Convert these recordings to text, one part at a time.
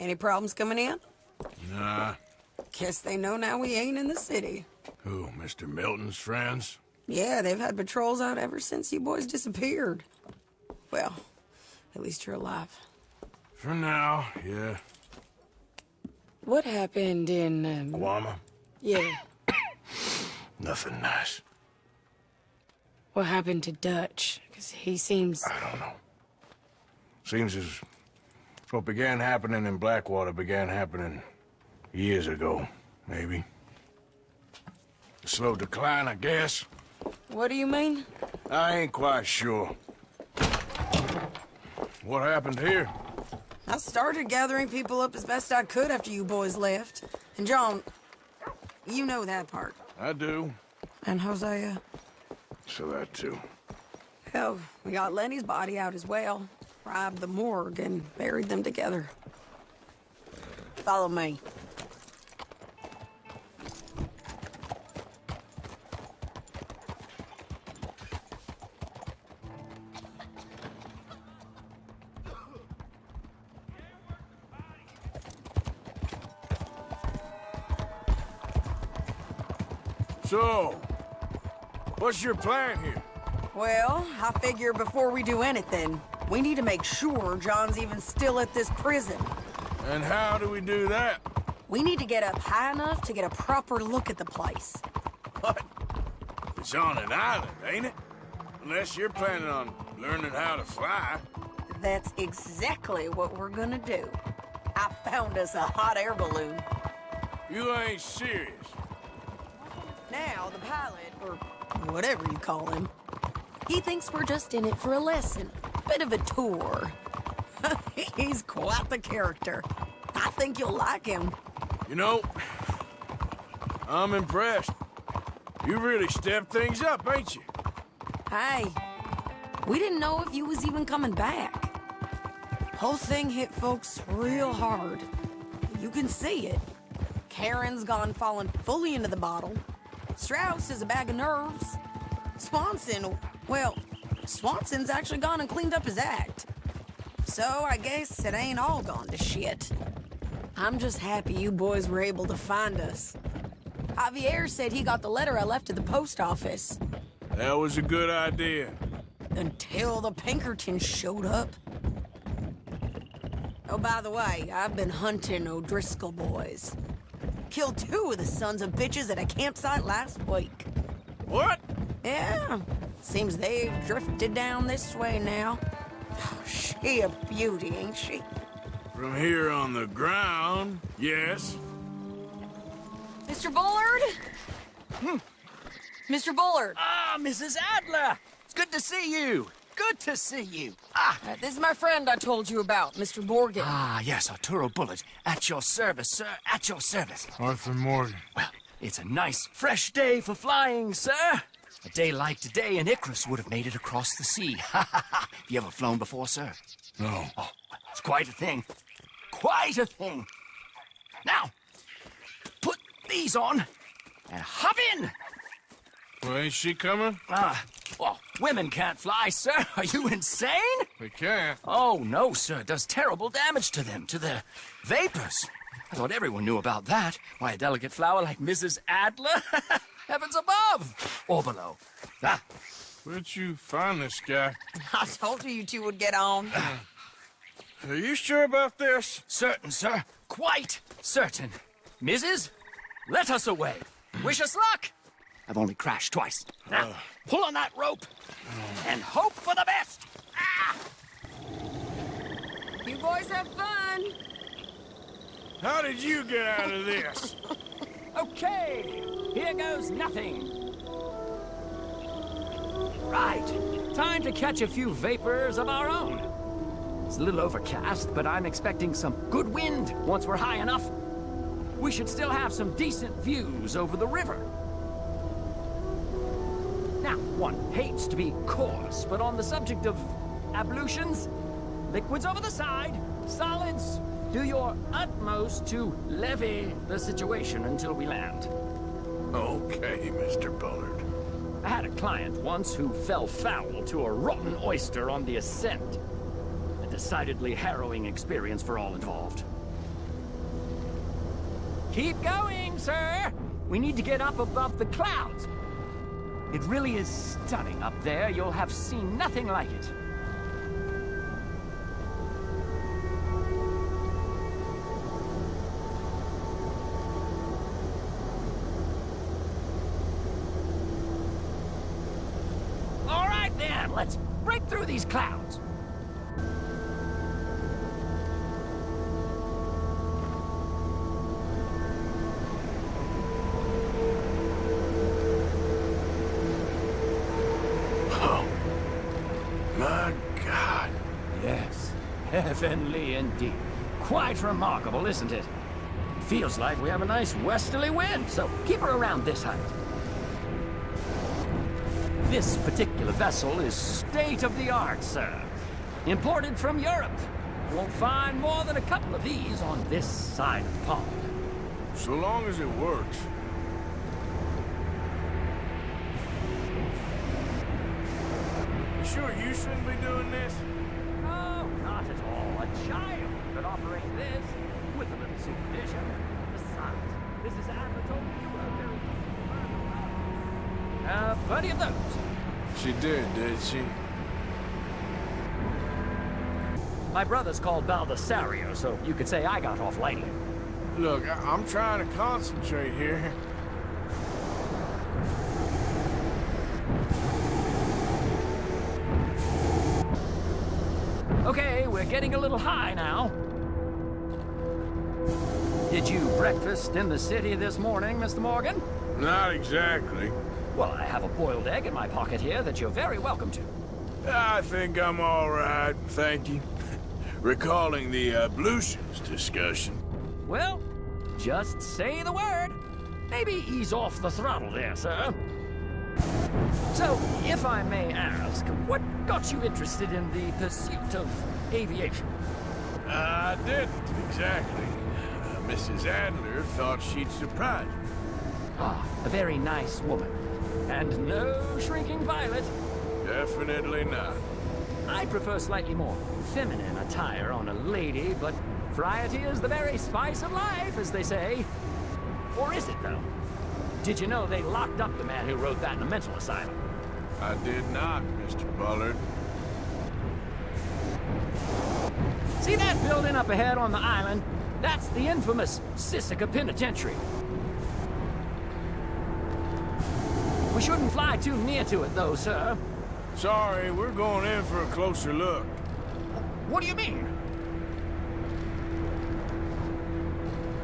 Any problems coming in? Nah. Guess they know now we ain't in the city. Who, Mr. Milton's friends? Yeah, they've had patrols out ever since you boys disappeared. Well, at least you're alive. For now, yeah. What happened in, um, Guama? yeah, Nothing nice. what happened to Dutch? Because he seems... I don't know. Seems as what began happening in Blackwater began happening years ago, maybe. A slow decline, I guess. What do you mean? I ain't quite sure. What happened here? I started gathering people up as best I could after you boys left. And John, you know that part. I do. And Hosea? So that too. Hell, we got Lenny's body out as well. Robbed the morgue and buried them together. Follow me. So, what's your plan here? Well, I figure before we do anything, we need to make sure John's even still at this prison. And how do we do that? We need to get up high enough to get a proper look at the place. What? It's on an island, ain't it? Unless you're planning on learning how to fly. That's exactly what we're gonna do. I found us a hot air balloon. You ain't serious. Now, the pilot, or whatever you call him, he thinks we're just in it for a lesson. Bit of a tour. He's quite the character. I think you'll like him. You know, I'm impressed. You really stepped things up, ain't you? Hey, we didn't know if you was even coming back. Whole thing hit folks real hard. You can see it. Karen's gone falling fully into the bottle. Strauss is a bag of nerves. Swanson, well, Swanson's actually gone and cleaned up his act. So I guess it ain't all gone to shit. I'm just happy you boys were able to find us. Javier said he got the letter I left at the post office. That was a good idea. Until the Pinkertons showed up. Oh, by the way, I've been hunting O'Driscoll boys. Killed two of the sons of bitches at a campsite last week. What? Yeah, seems they've drifted down this way now. She a beauty, ain't she? From here on the ground, yes. Mr. Bullard? Hmm. Mr. Bullard, Ah, Mrs. Adler! It's good to see you. Good to see you. Ah, uh, this is my friend I told you about, Mr. Morgan. ah, yes, Arturo Bullard. At your service, sir. At your service. Arthur Morgan. Well, it's a nice, fresh day for flying, sir. A day like today, an Icarus would have made it across the sea. Ha ha ha! Have you ever flown before, sir? No. Oh, it's quite a thing. Quite a thing. Now, put these on and hop in. Well, ain't she coming? Ah, well, women can't fly, sir. Are you insane? We can't. Oh, no, sir. It does terrible damage to them, to their vapors. I thought everyone knew about that. Why, a delicate flower like Mrs. Adler? Heavens above! Or below. Ah, Where'd you find this guy? I told you you two would get on. Are you sure about this? certain, sir. Quite certain. Mrs., let us away. Wish us luck. I've only crashed twice. Now, pull on that rope and hope for the best. You boys have fun. How did you get out of this? Okay, here goes nothing. Right, time to catch a few vapors of our own. It's a little overcast, but I'm expecting some good wind once we're high enough. We should still have some decent views over the river. Now, one hates to be coarse, but on the subject of ablutions, liquids over the side, solids, do your utmost to levy the situation until we land. Okay, Mr. Bullard. I had a client once who fell foul to a rotten oyster on the ascent. A decidedly harrowing experience for all involved. Keep going, sir! We need to get up above the clouds. It really is stunning up there. You'll have seen nothing like it. Let's break through these clouds. Oh. My God. Yes, heavenly indeed. Quite remarkable, isn't it? Feels like we have a nice westerly wind, so keep her around this height. This particular vessel is state-of-the-art, sir. Imported from Europe. You won't find more than a couple of these on this side of the pond. So long as it works. You sure you shouldn't be doing this? Oh, not at all. A child could operate this with a little supervision. Besides. Adler told me you were very Uh, plenty of those. She did, did she? My brother's called Baldessario, so you could say I got off lightly. Look, I I'm trying to concentrate here. Okay, we're getting a little high now. Did you breakfast in the city this morning, Mr. Morgan? Not exactly. Well, I have a boiled egg in my pocket here that you're very welcome to. I think I'm all right, thank you. Recalling the ablutions discussion. Well, just say the word. Maybe ease off the throttle there, sir. So, if I may ask, what got you interested in the pursuit of aviation? I didn't, exactly. Uh, Mrs. Adler thought she'd surprise me. Ah, a very nice woman. And no shrinking violet. Definitely not. I prefer slightly more feminine attire on a lady, but variety is the very spice of life, as they say. Or is it, though? Did you know they locked up the man who wrote that in a mental asylum? I did not, Mr. Bullard. See that building up ahead on the island? That's the infamous Sisika Penitentiary. We shouldn't fly too near to it, though, sir. Sorry, we're going in for a closer look. What do you mean?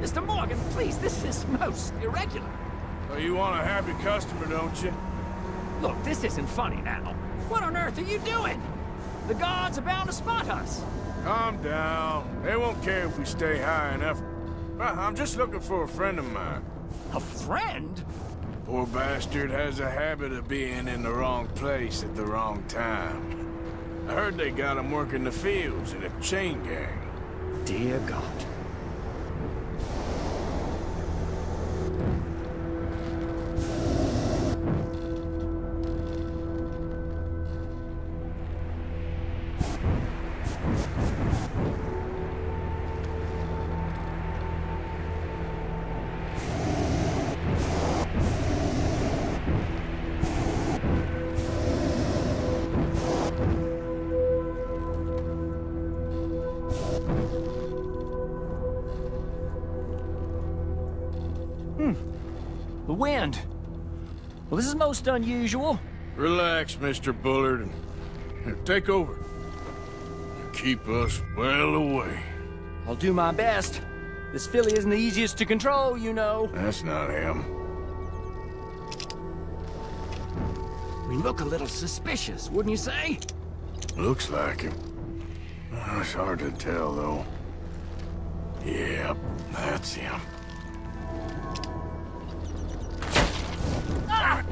Mr. Morgan, please, this is most irregular. Well, you want a happy customer, don't you? Look, this isn't funny now. What on earth are you doing? The guards are bound to spot us. Calm down. They won't care if we stay high enough. I'm just looking for a friend of mine. A friend? Poor bastard has a habit of being in the wrong place at the wrong time. I heard they got him working the fields in a chain gang. Dear God. Wind. Well, this is most unusual. Relax, Mr. Bullard, and take over. Keep us well away. I'll do my best. This filly isn't the easiest to control, you know. That's not him. We look a little suspicious, wouldn't you say? Looks like him. Uh, It's hard to tell, though. Yep, that's him. Ah!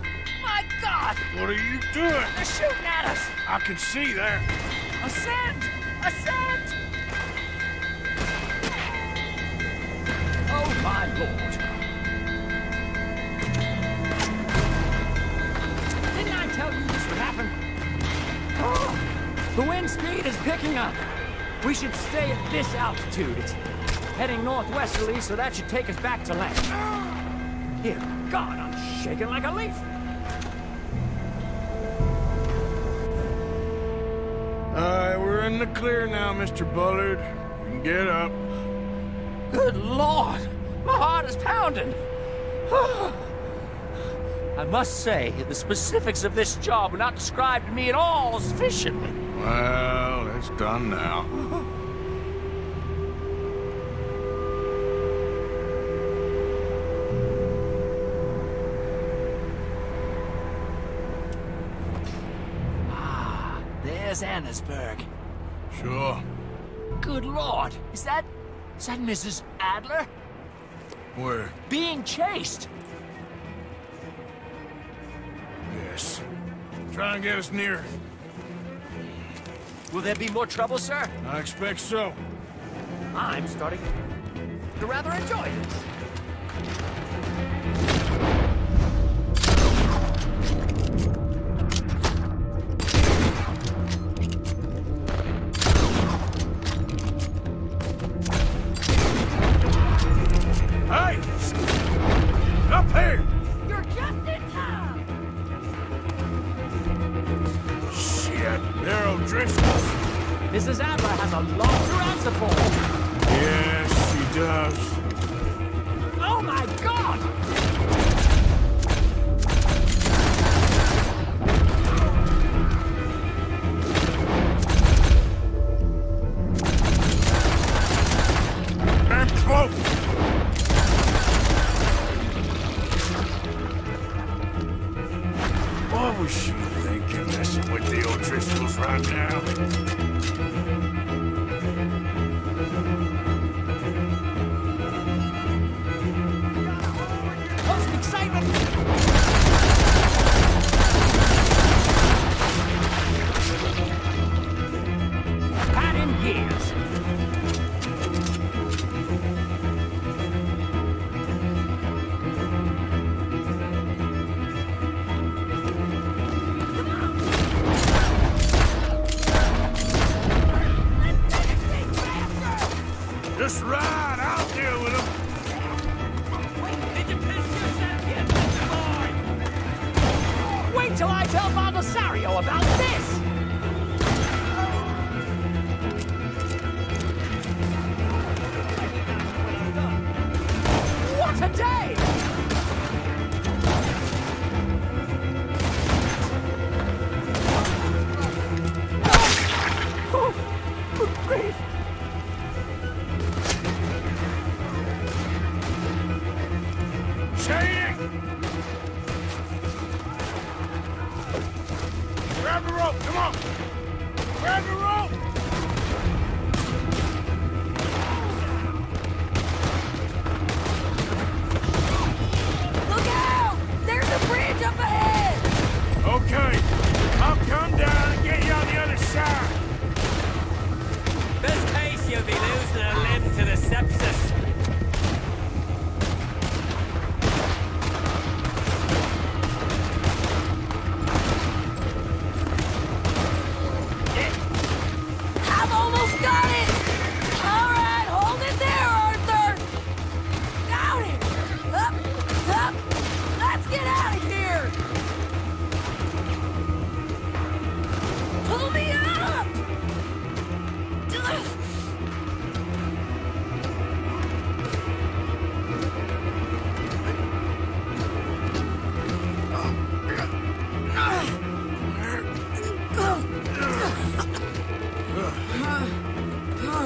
My God! What are you doing? They're shooting at us! I can see that. Ascend! Ascend! Oh, my lord. Didn't I tell you this would happen. Oh, the wind speed is picking up. We should stay at this altitude. It's heading northwesterly, so that should take us back to land. Dear God, I'm shaking like a leaf. Alright, we're in the clear now, Mr. Bullard. You can get up. Good Lord! My heart is pounding! I must say, the specifics of this job were not described to me at all sufficiently. Well, it's done now. There's Annesburg. Sure. Good Lord! Is that... is that Mrs. Adler? Where? Being chased! Yes. Try and get us near. Will there be more trouble, sir? I expect so. I'm starting to rather enjoy this. Was she thinking, messing with the old O'Driscolls right now? Sadie!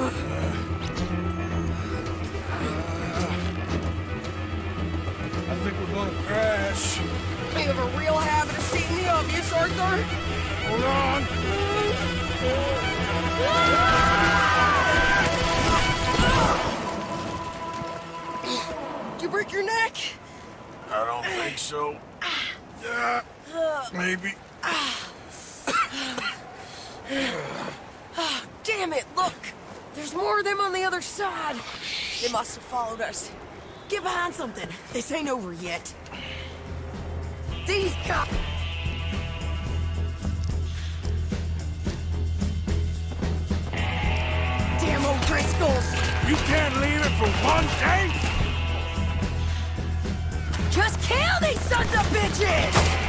I think we're gonna crash. You have a real habit of stating the obvious, Arthur. Hold on. Did you break your neck? I don't think so. Uh, maybe. Damn it, look! There's more of them on the other side. They must have followed us. Get behind something. This ain't over yet. These cops... Damn O'Driscolls! You can't leave it for one day? Eh? Just kill these sons of bitches!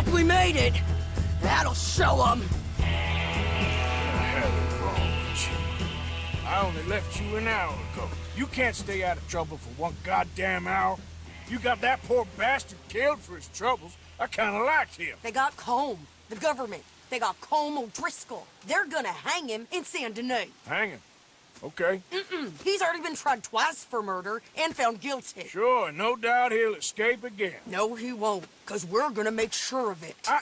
Like we made it. That'll show them. The hell is wrong with you? I only left you an hour ago. You can't stay out of trouble for one goddamn hour. You got that poor bastard killed for his troubles. I kinda liked him. They got Colm, the government. They got Colm O'Driscoll. They're gonna hang him in Saint Denis. Hang him. Okay. He's already been tried twice for murder and found guilty. Sure, no doubt he'll escape again. No, he won't, because we're gonna make sure of it. I...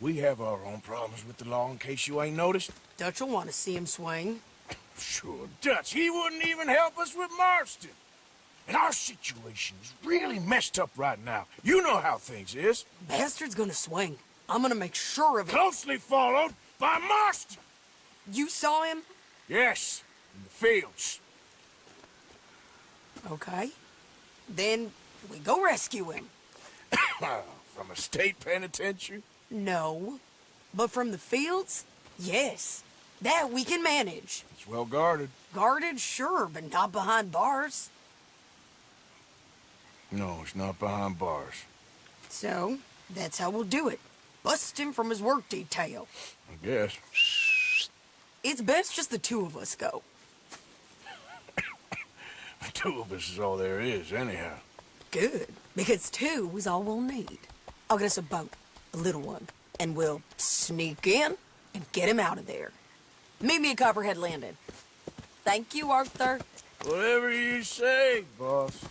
We have our own problems with the law in case you ain't noticed. Dutch will want to see him swing. Sure, Dutch, he wouldn't even help us with Marston. And our situation is really messed up right now. You know how things is. Bastard's gonna swing. I'm gonna make sure of it. Closely followed by Marston. You saw him? Yes, in the fields. Okay. Then we go rescue him. From a state penitentiary? No. But from the fields? Yes. That we can manage. It's well guarded. Guarded, sure, but not behind bars. No, it's not behind bars. So, that's how we'll do it. Bust him from his work detail. I guess. It's best just the two of us go. The two of us is all there is, anyhow. Good, because two is all we'll need. I'll get us a boat, a little one, and we'll sneak in and get him out of there. Meet me at Copperhead Landing. Thank you, Arthur. Whatever you say, boss.